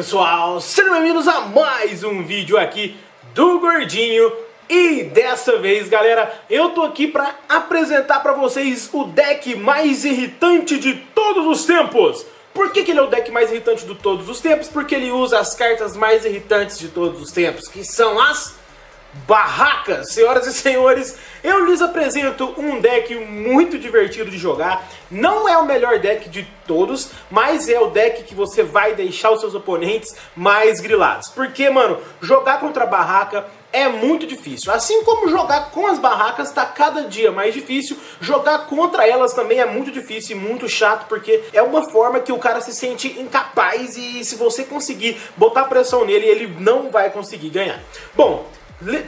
pessoal, sejam bem-vindos a mais um vídeo aqui do Gordinho E dessa vez galera, eu tô aqui pra apresentar pra vocês o deck mais irritante de todos os tempos Por que, que ele é o deck mais irritante de todos os tempos? Porque ele usa as cartas mais irritantes de todos os tempos, que são as barracas. Senhoras e senhores, eu lhes apresento um deck muito divertido de jogar. Não é o melhor deck de todos, mas é o deck que você vai deixar os seus oponentes mais grilados. Porque, mano, jogar contra barraca é muito difícil. Assim como jogar com as barracas está cada dia mais difícil, jogar contra elas também é muito difícil e muito chato, porque é uma forma que o cara se sente incapaz e se você conseguir botar pressão nele, ele não vai conseguir ganhar. Bom,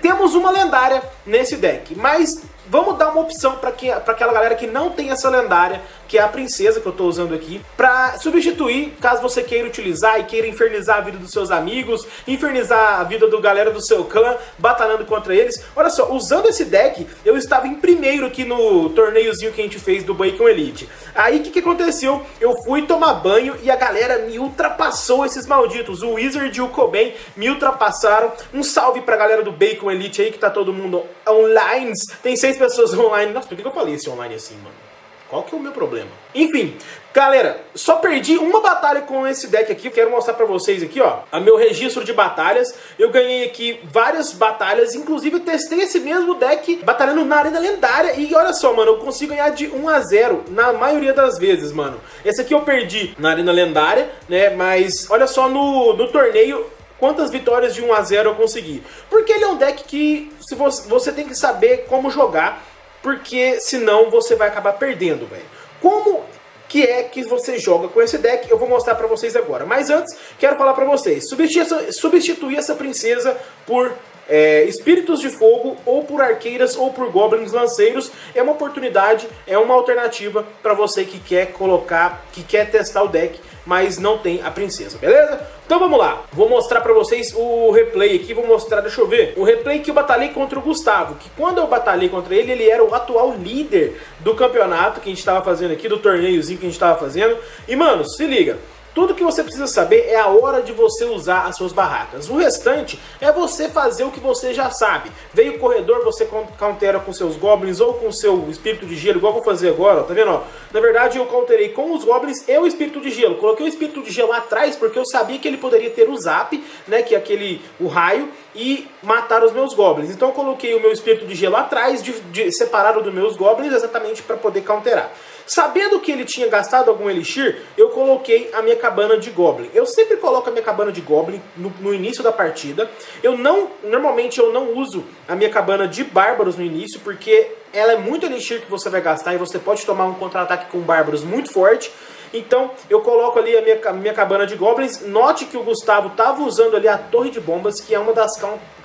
temos uma lendária nesse deck, mas vamos dar uma opção para aquela galera que não tem essa lendária, que é a princesa que eu estou usando aqui, para substituir, caso você queira utilizar e queira infernizar a vida dos seus amigos, infernizar a vida do galera do seu clã, batalhando contra eles. Olha só, usando esse deck, eu estava em primeiro aqui no torneiozinho que a gente fez do Bacon Elite. Aí o que, que aconteceu? Eu fui tomar banho e a galera me ultrapassou esses malditos. O Wizard e o Cobain me ultrapassaram. Um salve pra galera do Bacon Elite aí, que tá todo mundo online. Tem seis pessoas online. Nossa, por que eu falei esse online assim, mano? Qual que é o meu problema? Enfim, galera, só perdi uma batalha com esse deck aqui. Eu quero mostrar pra vocês aqui, ó, a meu registro de batalhas. Eu ganhei aqui várias batalhas, inclusive eu testei esse mesmo deck batalhando na Arena Lendária. E olha só, mano, eu consigo ganhar de 1 a 0 na maioria das vezes, mano. Esse aqui eu perdi na Arena Lendária, né, mas olha só no, no torneio quantas vitórias de 1 a 0 eu consegui. Porque ele é um deck que se você, você tem que saber como jogar porque senão você vai acabar perdendo, velho. Como que é que você joga com esse deck, eu vou mostrar pra vocês agora. Mas antes, quero falar pra vocês, substituir essa, substituir essa princesa por é, espíritos de fogo, ou por arqueiras, ou por goblins lanceiros, é uma oportunidade, é uma alternativa para você que quer colocar, que quer testar o deck, mas não tem a princesa, beleza? Então vamos lá, vou mostrar para vocês o replay aqui, vou mostrar, deixa eu ver, o replay que eu batalhei contra o Gustavo, que quando eu batalhei contra ele, ele era o atual líder do campeonato que a gente estava fazendo aqui, do torneiozinho que a gente estava fazendo, e mano, se liga, tudo que você precisa saber é a hora de você usar as suas barracas. O restante é você fazer o que você já sabe. Veio o corredor, você countera com seus goblins ou com seu espírito de gelo, igual eu vou fazer agora, ó, tá vendo? Ó? Na verdade eu counterei com os goblins e o espírito de gelo. Coloquei o espírito de gelo atrás porque eu sabia que ele poderia ter o zap, né, que é aquele, o raio, e matar os meus goblins. Então eu coloquei o meu espírito de gelo atrás, de, de, separado dos meus goblins, exatamente para poder counterar. Sabendo que ele tinha gastado algum elixir, eu coloquei a minha cabana de Goblin. Eu sempre coloco a minha cabana de Goblin no, no, início da partida. Eu não, normalmente eu não uso a minha cabana de Bárbaros no início, porque ela é muito elixir que você vai gastar e você pode tomar um contra-ataque com Bárbaros muito forte. Então eu coloco ali a minha, a minha cabana de Goblins. Note que o Gustavo estava usando ali a Torre de Bombas, que é uma das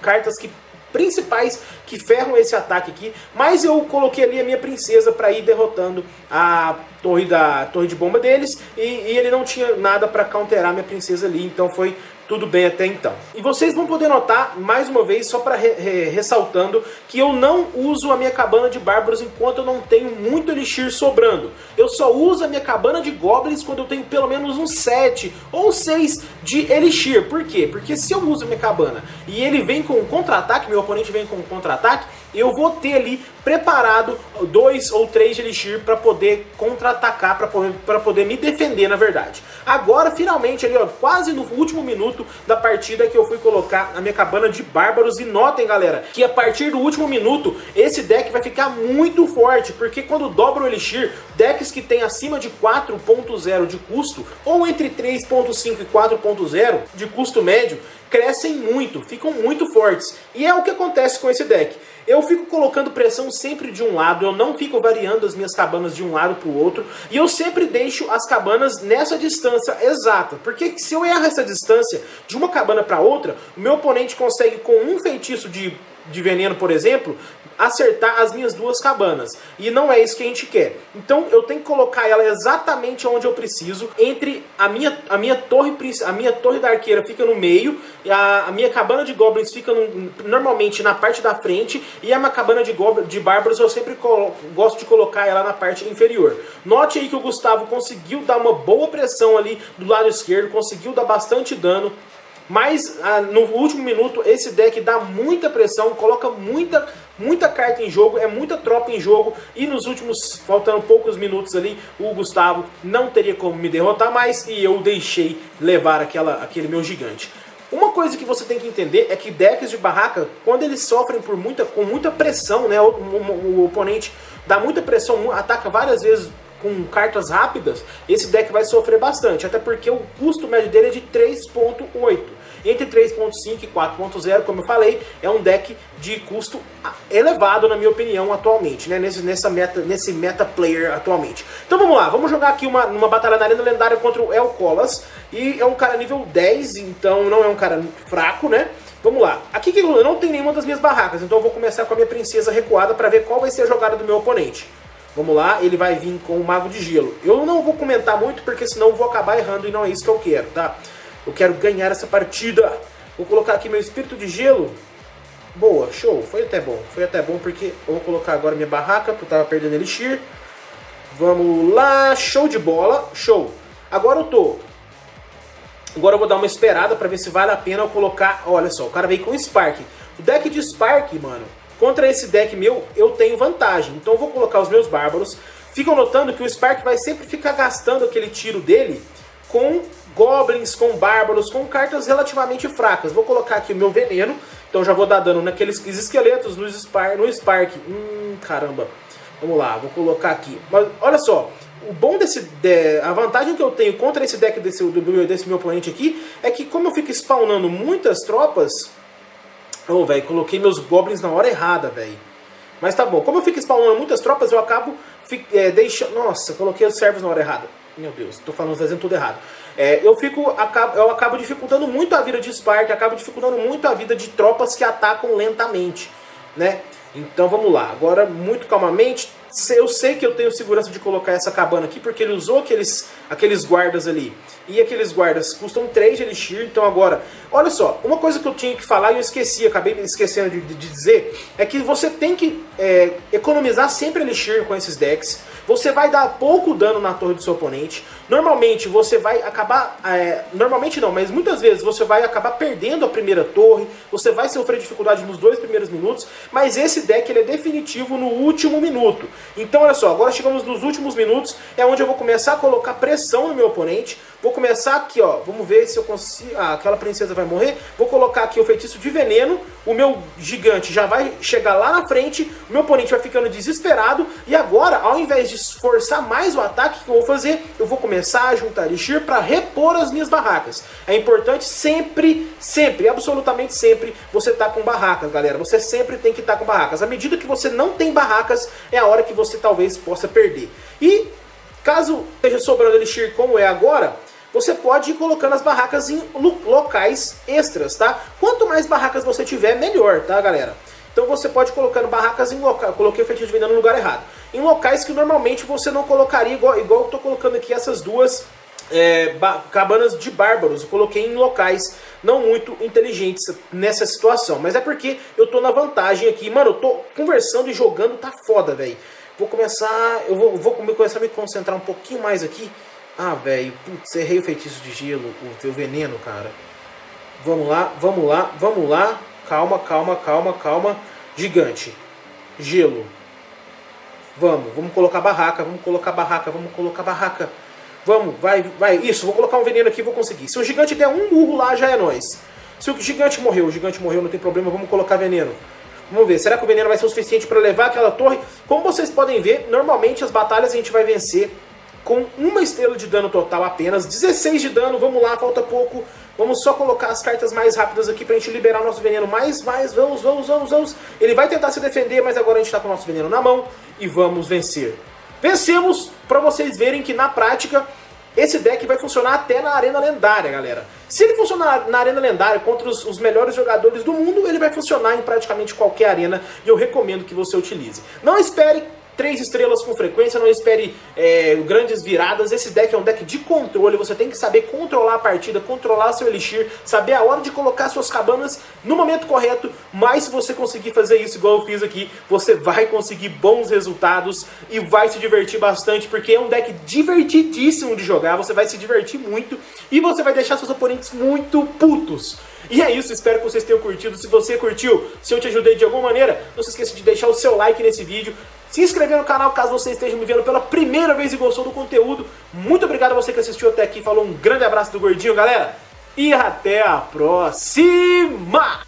cartas que principais que ferram esse ataque aqui, mas eu coloquei ali a minha princesa para ir derrotando a torre da torre de bomba deles e, e ele não tinha nada para counterar minha princesa ali, então foi tudo bem até então. E vocês vão poder notar, mais uma vez, só para re re ressaltando, que eu não uso a minha cabana de bárbaros enquanto eu não tenho muito elixir sobrando. Eu só uso a minha cabana de goblins quando eu tenho pelo menos um 7 ou 6 de elixir. Por quê? Porque se eu uso a minha cabana e ele vem com um contra-ataque, meu oponente vem com um contra-ataque, eu vou ter ali preparado dois ou três de Elixir para poder contra-atacar, para poder, me defender, na verdade. Agora, finalmente, ali, ó, quase no último minuto da partida que eu fui colocar a minha cabana de Bárbaros. E notem, galera, que a partir do último minuto, esse deck vai ficar muito forte, porque quando dobra o Elixir, decks que tem acima de 4.0 de custo, ou entre 3.5 e 4.0 de custo médio, crescem muito, ficam muito fortes. E é o que acontece com esse deck. Eu fico colocando pressão sempre de um lado, eu não fico variando as minhas cabanas de um lado para o outro, e eu sempre deixo as cabanas nessa distância exata, porque se eu erro essa distância de uma cabana para outra, o meu oponente consegue com um feitiço de de veneno, por exemplo, acertar as minhas duas cabanas. E não é isso que a gente quer. Então eu tenho que colocar ela exatamente onde eu preciso, entre a minha, a minha torre a minha torre da arqueira fica no meio, a, a minha cabana de goblins fica no, normalmente na parte da frente, e a minha cabana de, de bárbaros eu sempre gosto de colocar ela na parte inferior. Note aí que o Gustavo conseguiu dar uma boa pressão ali do lado esquerdo, conseguiu dar bastante dano, mas ah, no último minuto esse deck dá muita pressão, coloca muita, muita carta em jogo, é muita tropa em jogo. E nos últimos, faltando poucos minutos ali, o Gustavo não teria como me derrotar mais e eu deixei levar aquela, aquele meu gigante. Uma coisa que você tem que entender é que decks de barraca, quando eles sofrem por muita, com muita pressão, né, o, o, o oponente dá muita pressão, ataca várias vezes com cartas rápidas, esse deck vai sofrer bastante, até porque o custo médio dele é de 3.8. Entre 3.5 e 4.0, como eu falei, é um deck de custo elevado, na minha opinião, atualmente, né? Nesse, nessa meta, nesse meta player atualmente. Então vamos lá, vamos jogar aqui uma, uma batalha na arena lendária contra o El Colas. E é um cara nível 10, então não é um cara fraco, né? Vamos lá. Aqui que eu não tenho nenhuma das minhas barracas, então eu vou começar com a minha princesa recuada para ver qual vai ser a jogada do meu oponente. Vamos lá, ele vai vir com o Mago de Gelo. Eu não vou comentar muito, porque senão eu vou acabar errando e não é isso que eu quero, tá? Eu quero ganhar essa partida. Vou colocar aqui meu Espírito de Gelo. Boa, show. Foi até bom. Foi até bom, porque eu vou colocar agora minha barraca, porque eu tava perdendo Elixir. Vamos lá, show de bola, show. Agora eu tô... Agora eu vou dar uma esperada pra ver se vale a pena eu colocar... Olha só, o cara veio com Spark. O deck de Spark, mano, Contra esse deck meu, eu tenho vantagem. Então eu vou colocar os meus bárbaros. Ficam notando que o Spark vai sempre ficar gastando aquele tiro dele com goblins, com bárbaros, com cartas relativamente fracas. Vou colocar aqui o meu veneno. Então já vou dar dano naqueles esqueletos no Spark. No Spark. Hum, caramba. Vamos lá, vou colocar aqui. Mas olha só, o bom desse... De, a vantagem que eu tenho contra esse deck desse, do, desse meu oponente aqui é que como eu fico spawnando muitas tropas Ô, oh, velho, coloquei meus goblins na hora errada, velho. Mas tá bom. Como eu fico spawnando muitas tropas, eu acabo é, deixando... Nossa, coloquei os servos na hora errada. Meu Deus, tô falando, fazendo tudo errado. É, eu, fico, eu acabo dificultando muito a vida de Spark, acabo dificultando muito a vida de tropas que atacam lentamente, né? Então vamos lá, agora muito calmamente, eu sei que eu tenho segurança de colocar essa cabana aqui, porque ele usou aqueles, aqueles guardas ali. E aqueles guardas custam 3 de elixir, então agora... Olha só, uma coisa que eu tinha que falar e eu esqueci, acabei esquecendo de, de dizer, é que você tem que é, economizar sempre elixir com esses decks. Você vai dar pouco dano na torre do seu oponente. Normalmente você vai acabar... É, normalmente não, mas muitas vezes você vai acabar perdendo a primeira torre. Você vai sofrer dificuldade nos dois primeiros minutos. Mas esse deck ele é definitivo no último minuto. Então olha só, agora chegamos nos últimos minutos. É onde eu vou começar a colocar pressão no meu oponente. Vou começar aqui, ó. Vamos ver se eu consigo... Ah, aquela princesa vai morrer. Vou colocar aqui o feitiço de veneno. O meu gigante já vai chegar lá na frente. O meu oponente vai ficando desesperado. E agora, ao invés de esforçar mais o ataque, que eu vou fazer? Eu vou começar a juntar elixir para repor as minhas barracas. É importante sempre, sempre, absolutamente sempre, você tá com barracas, galera. Você sempre tem que estar tá com barracas. À medida que você não tem barracas, é a hora que você talvez possa perder. E caso esteja sobrando elixir como é agora, você pode ir colocando as barracas em locais extras, tá? Quanto mais barracas você tiver, melhor, tá, galera? Então você pode ir colocando barracas em locais, coloquei o feitiço de venda no lugar errado, em locais que normalmente você não colocaria, igual, igual eu tô colocando aqui essas duas é, cabanas de bárbaros, eu coloquei em locais não muito inteligentes nessa situação, mas é porque eu tô na vantagem aqui, mano, eu tô conversando e jogando, tá foda, velho. Vou começar, eu vou, vou começar a me concentrar um pouquinho mais aqui, ah, velho, putz, errei o feitiço de gelo, o teu veneno, cara. Vamos lá, vamos lá, vamos lá. Calma, calma, calma, calma. Gigante. Gelo. Vamos, vamos colocar barraca, vamos colocar barraca, vamos colocar barraca. Vamos, vai, vai. Isso, vou colocar um veneno aqui, vou conseguir. Se o gigante der um burro lá, já é nós. Se o gigante morreu, o gigante morreu, não tem problema, vamos colocar veneno. Vamos ver, será que o veneno vai ser o suficiente para levar aquela torre? Como vocês podem ver, normalmente as batalhas a gente vai vencer com uma estrela de dano total apenas, 16 de dano, vamos lá, falta pouco, vamos só colocar as cartas mais rápidas aqui pra gente liberar nosso veneno mais, mais, vamos, vamos, vamos, vamos, ele vai tentar se defender, mas agora a gente tá com o nosso veneno na mão e vamos vencer. Vencemos, pra vocês verem que na prática esse deck vai funcionar até na Arena Lendária, galera. Se ele funcionar na Arena Lendária contra os, os, melhores jogadores do mundo, ele vai funcionar em praticamente qualquer arena e eu recomendo que você utilize. Não espere três estrelas com frequência, não espere é, grandes viradas. Esse deck é um deck de controle, você tem que saber controlar a partida, controlar seu Elixir, saber a hora de colocar suas cabanas no momento correto, mas se você conseguir fazer isso igual eu fiz aqui, você vai conseguir bons resultados e vai se divertir bastante, porque é um deck divertidíssimo de jogar, você vai se divertir muito e você vai deixar seus oponentes muito putos. E é isso, espero que vocês tenham curtido. Se você curtiu, se eu te ajudei de alguma maneira, não se esqueça de deixar o seu like nesse vídeo, se inscrever no canal caso você esteja me vendo pela primeira vez e gostou do conteúdo. Muito obrigado a você que assistiu até aqui. Falou um grande abraço do Gordinho, galera. E até a próxima!